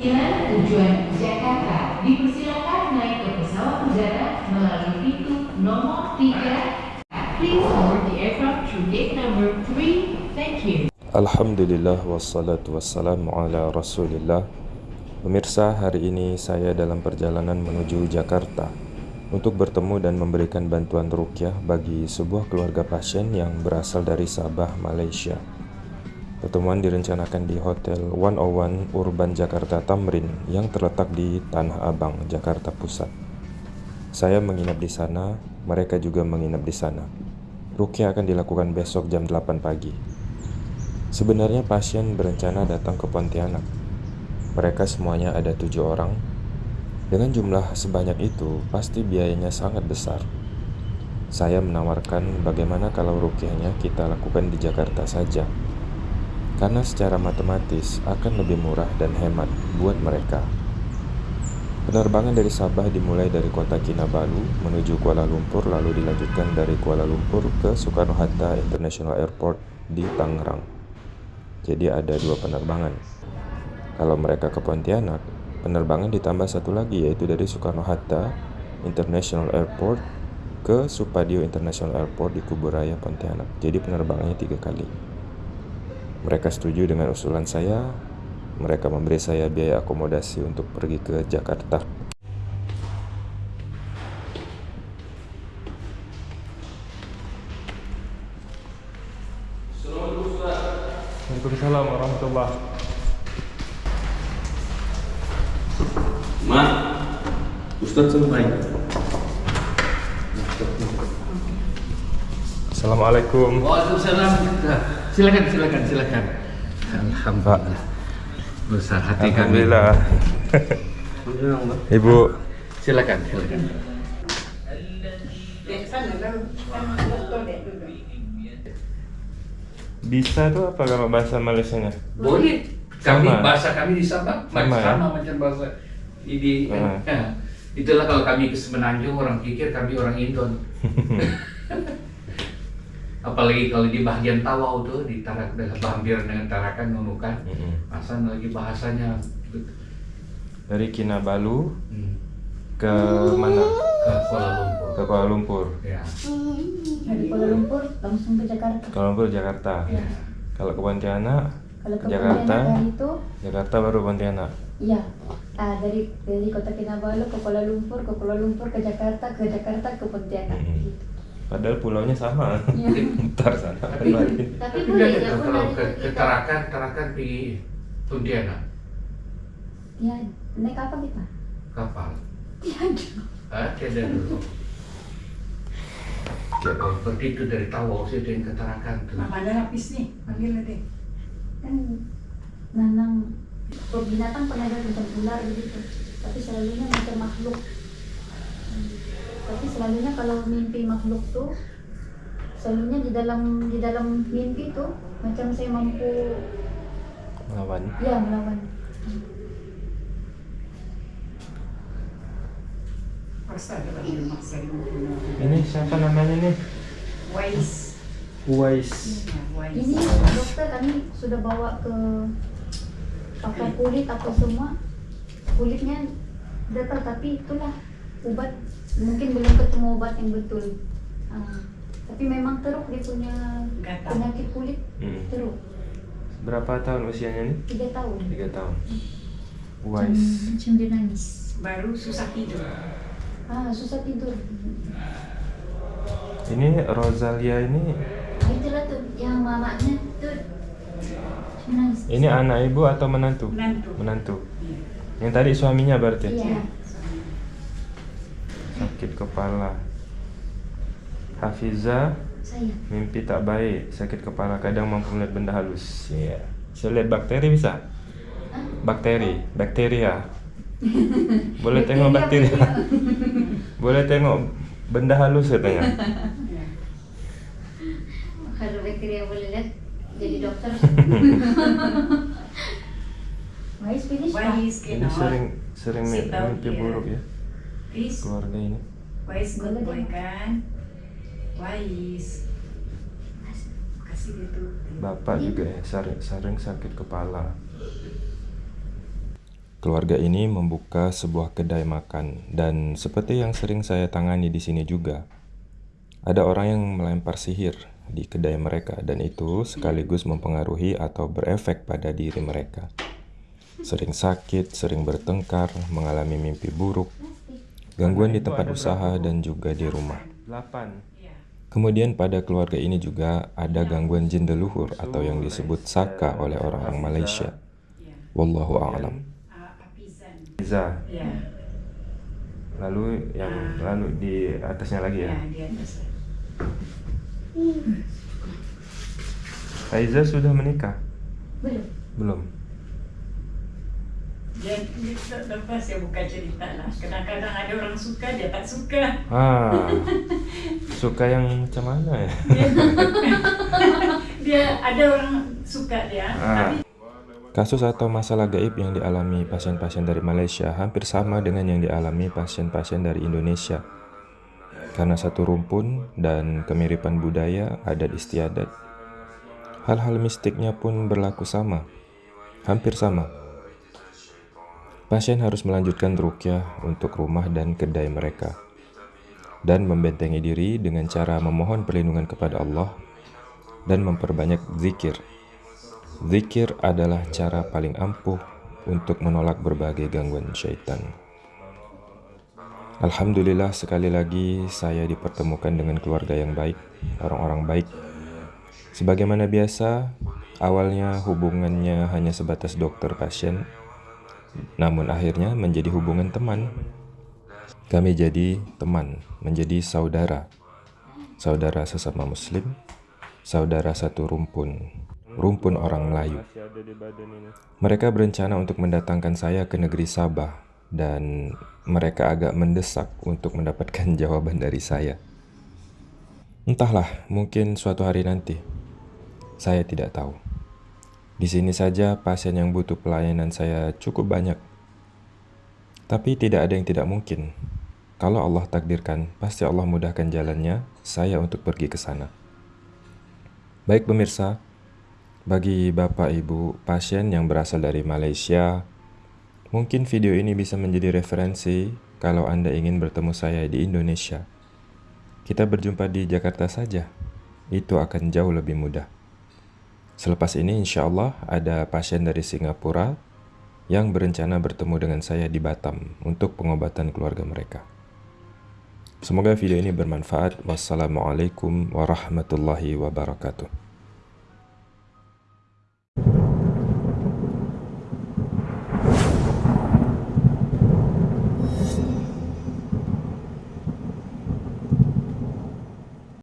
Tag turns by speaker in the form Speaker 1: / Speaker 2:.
Speaker 1: tujuan Jakarta dipersilakan naik ke pesawat udara melalui pintu nomor 3. Please board the aircraft through gate number 3. Thank you.
Speaker 2: Alhamdulillah wassalatu wassalamu ala rasulillah Pemirsa, hari ini saya dalam perjalanan menuju Jakarta untuk bertemu dan memberikan bantuan rukyah bagi sebuah keluarga pasien yang berasal dari Sabah, Malaysia. Pertemuan direncanakan di Hotel 101 Urban Jakarta Tamrin yang terletak di Tanah Abang, Jakarta Pusat. Saya menginap di sana, mereka juga menginap di sana. Rukyah akan dilakukan besok jam 8 pagi. Sebenarnya pasien berencana datang ke Pontianak. Mereka semuanya ada tujuh orang, dengan jumlah sebanyak itu, pasti biayanya sangat besar. Saya menawarkan bagaimana kalau rukyahnya kita lakukan di Jakarta saja. Karena secara matematis akan lebih murah dan hemat buat mereka. Penerbangan dari Sabah dimulai dari kota Kinabalu menuju Kuala Lumpur lalu dilanjutkan dari Kuala Lumpur ke Soekarno-Hatta International Airport di Tangerang. Jadi ada dua penerbangan. Kalau mereka ke Pontianak, Penerbangan ditambah satu lagi yaitu dari Soekarno-Hatta International Airport ke Supadio International Airport di Kuburaya Pontianak. Jadi penerbangannya tiga kali. Mereka setuju dengan usulan saya. Mereka memberi saya biaya akomodasi untuk pergi ke Jakarta. Assalamualaikum warahmatullahi wabarakatuh.
Speaker 3: Ma, Ustadz sampai.
Speaker 2: Assalamualaikum.
Speaker 3: Waalaikumsalam. Silakan, silakan, silakan. Alhamdulillah. Besar hati kami.
Speaker 2: Alhamdulillah. Ibu,
Speaker 3: Silakan, silakan.
Speaker 2: bisa tuh apa kalau bahasa Malaysianya?
Speaker 3: Boleh. Kami
Speaker 2: Sama.
Speaker 3: bahasa kami di Sabah
Speaker 2: Sama, ya?
Speaker 3: sama macam bahasa di
Speaker 2: Ah.
Speaker 3: Ya. itulah kalau kami ke Semenanjung orang pikir kami orang Indon. Apalagi kalau di bagian Tawau tuh di Tarak dalam Bambir dengan Tarakan Nunukan,
Speaker 2: Mm-mm.
Speaker 3: masa lagi bahasanya
Speaker 2: Dari Kinabalu
Speaker 3: hmm,
Speaker 2: ke mana?
Speaker 3: ke Kuala Lumpur.
Speaker 2: Ke Kuala Lumpur.
Speaker 3: Ya.
Speaker 4: dari Kuala Lumpur langsung ke Jakarta.
Speaker 2: Kuala Lumpur Jakarta.
Speaker 3: ya.
Speaker 2: Kalau ke Pontianak,
Speaker 4: Kalau ke
Speaker 2: Jakarta.
Speaker 4: Itu,
Speaker 2: Jakarta baru Pontianak.
Speaker 4: iya. Ah, dari dari kota Kinabalu ke Kuala Lumpur, ke Kuala Lumpur ke Jakarta, ke Jakarta ke Pontianak.
Speaker 2: Mm-mm.
Speaker 4: Gitu.
Speaker 2: Padahal pulaunya sama.
Speaker 4: Iya.
Speaker 2: Ntar sana
Speaker 3: Tapi.
Speaker 4: Tapi
Speaker 3: tapi
Speaker 4: boleh, ya,
Speaker 3: kalau ke, ke. Tarakan, Tarakan pergi Pontianak
Speaker 4: Ya, naik apa kita?
Speaker 3: kapal.
Speaker 4: Tiada.
Speaker 3: Ah, tiada dulu. Kalau pergi itu dari Tawau sih dan ke Tarakan tuh.
Speaker 5: Mana lapis nih? Panggil deh.
Speaker 4: Kan nanang binatang pernah ada macam ular begitu. Tapi selalunya macam makhluk. Hmm. Tapi selalunya kalau mimpi makhluk tuh selalunya di dalam di dalam mimpi tuh macam saya mampu
Speaker 2: Melawan.
Speaker 4: ya melawan.
Speaker 2: Ini siapa namanya nih?
Speaker 5: Wise.
Speaker 2: Uwais.
Speaker 4: Ini
Speaker 5: Wise.
Speaker 4: dokter kami sudah bawa ke pakar kulit apa semua kulitnya datar tapi itulah obat mungkin belum ketemu obat yang betul. Ah, tapi memang teruk dia punya
Speaker 5: Gatal.
Speaker 4: penyakit kulit
Speaker 2: Hmm.
Speaker 4: teruk
Speaker 2: Berapa tahun usianya nih?
Speaker 4: tiga tahun.
Speaker 2: Tiga tahun.
Speaker 4: Macam,
Speaker 2: Uwais.
Speaker 4: macam dia nangis.
Speaker 5: Baru susah tidur.
Speaker 4: Ah susah tidur.
Speaker 2: Ini Rosalia ini
Speaker 4: Ah, itulah tuh yang mamanya tuh nangis.
Speaker 2: ini anak ibu atau menantu?
Speaker 5: Menantu.
Speaker 2: Menantu. Yang tadi suaminya berarti?
Speaker 4: Iya.
Speaker 2: Sakit kepala. Hafiza
Speaker 4: Saya.
Speaker 2: mimpi tak baik, sakit kepala kadang mampu melihat benda halus. Iya. Bisa lihat bakteri bisa? Bakteri, bakteria. Boleh tengok
Speaker 4: Bakteri
Speaker 2: bakteria. Boleh tengok benda halus katanya.
Speaker 4: Kalau bakteri yang boleh lihat jadi dokter. Wise finish Pak?
Speaker 5: Wise
Speaker 2: Ini sering sering mimpi buruk ya Keluarga ini.
Speaker 5: Wise good boy kan? Wise. Kasih dia tuh.
Speaker 2: Bapak juga ya sering, sering sakit kepala. keluarga ini membuka sebuah kedai makan dan seperti yang sering saya tangani di sini juga, ada orang yang melempar sihir di kedai mereka dan itu sekaligus mempengaruhi atau berefek pada diri mereka. Sering sakit, sering bertengkar, mengalami mimpi buruk, gangguan di tempat usaha dan juga di rumah. Kemudian pada keluarga ini juga ada gangguan jin leluhur atau yang disebut saka oleh orang-orang Malaysia. Wallahu a'lam.
Speaker 5: Ah,
Speaker 2: lalu yang lalu di atasnya lagi
Speaker 5: ya di atas.
Speaker 2: Aiza sudah menikah?
Speaker 4: Belum.
Speaker 2: Belum.
Speaker 5: Dia lepas ya buka cerita lah. Kadang-kadang ada orang suka, dia tak suka.
Speaker 2: Ah, suka yang macam mana ya?
Speaker 5: Dia, dia ada orang suka dia,
Speaker 2: Ah.
Speaker 5: tapi
Speaker 2: Kasus atau masalah gaib yang dialami pasien-pasien dari Malaysia hampir sama dengan yang dialami pasien-pasien dari Indonesia. Karena satu rumpun dan kemiripan budaya, adat istiadat. Hal-hal mistiknya pun berlaku sama, hampir sama. Pasien harus melanjutkan rukyah untuk rumah dan kedai mereka dan membentengi diri dengan cara memohon perlindungan kepada Allah dan memperbanyak zikir. Zikir adalah cara paling ampuh untuk menolak berbagai gangguan syaitan. Alhamdulillah sekali lagi saya dipertemukan dengan keluarga yang baik, orang-orang baik. Sebagaimana biasa, awalnya hubungannya hanya sebatas dokter pasien, namun akhirnya menjadi hubungan teman. Kami jadi teman, menjadi saudara. Saudara sesama muslim, saudara satu rumpun, rumpun orang Melayu. Mereka berencana untuk mendatangkan saya ke negeri Sabah dan mereka agak mendesak untuk mendapatkan jawaban dari saya. Entahlah, mungkin suatu hari nanti. Saya tidak tahu. Di sini saja pasien yang butuh pelayanan saya cukup banyak. Tapi tidak ada yang tidak mungkin. Kalau Allah takdirkan, pasti Allah mudahkan jalannya saya untuk pergi ke sana. Baik pemirsa, bagi Bapak Ibu pasien yang berasal dari Malaysia, mungkin video ini bisa menjadi referensi kalau Anda ingin bertemu saya di Indonesia. Kita berjumpa di Jakarta saja, itu akan jauh lebih mudah. Selepas ini insya Allah ada pasien dari Singapura yang berencana bertemu dengan saya di Batam untuk pengobatan keluarga mereka. Semoga video ini bermanfaat. Wassalamualaikum warahmatullahi wabarakatuh.